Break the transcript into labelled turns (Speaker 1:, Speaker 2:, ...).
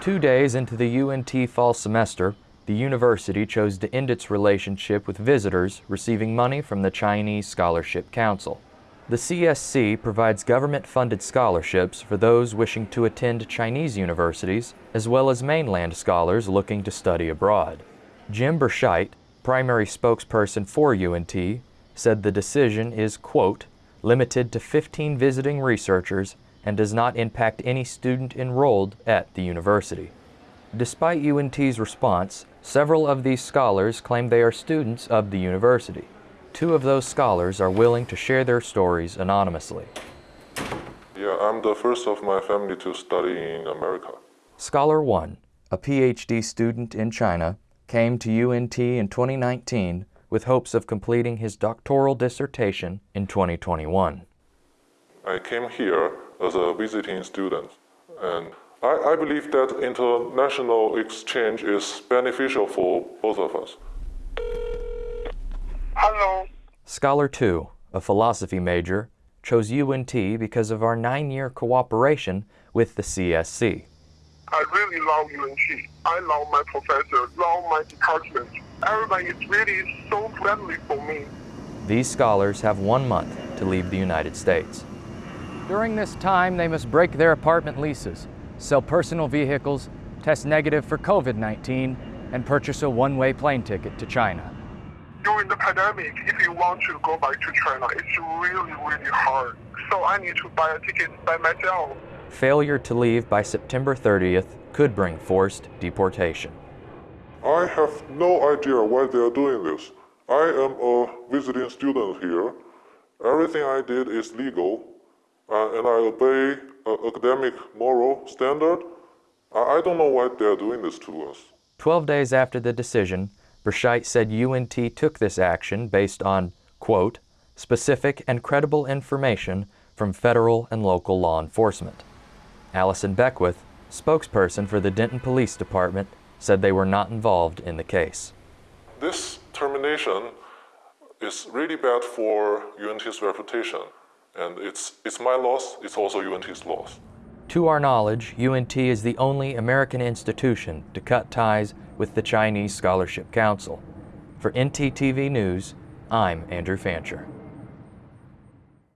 Speaker 1: Two days into the UNT fall semester, the university chose to end its relationship with visitors receiving money from the Chinese Scholarship Council. The CSC provides government-funded scholarships for those wishing to attend Chinese universities, as well as mainland scholars looking to study abroad. Jim Berscheidt, primary spokesperson for UNT, said the decision is, quote, limited to 15 visiting researchers and does not impact any student enrolled at the university. Despite UNT's response, several of these scholars claim they are students of the university. Two of those scholars are willing to share their stories anonymously.
Speaker 2: Yeah, I'm the first of my family to study in America.
Speaker 1: Scholar 1, a PhD student in China, came to UNT in 2019 with hopes of completing his doctoral dissertation in 2021.
Speaker 2: I came here as a visiting student, and I, I believe that international exchange is beneficial for both of us.
Speaker 3: Hello.
Speaker 1: Scholar 2, a philosophy major, chose UNT because of our nine-year cooperation with the CSC.
Speaker 3: I really love UNT. I love my professor, love my department. Everybody is really so friendly for me.
Speaker 1: These scholars have one month to leave the United States.
Speaker 4: During this time, they must break their apartment leases, sell personal vehicles, test negative for COVID-19, and purchase a one-way plane ticket to China.
Speaker 3: During the pandemic, if you want to go back to China, it's really, really hard. So I need to buy a ticket by myself.
Speaker 1: Failure to leave by September 30th could bring forced deportation.
Speaker 2: I have no idea why they are doing this. I am a visiting student here. Everything I did is legal, and I obey uh, academic moral standard. I, I don't know why they are doing this to us.
Speaker 1: Twelve days after the decision, Berscheidt said UNT took this action based on, quote, specific and credible information from federal and local law enforcement. Allison Beckwith, spokesperson for the Denton Police Department, said they were not involved in the case.
Speaker 2: This termination is really bad for UNT's reputation, and it's, it's my loss, it's also UNT's loss.
Speaker 1: To our knowledge, UNT is the only American institution to cut ties with the Chinese Scholarship Council. For NTTV News, I'm Andrew Fancher.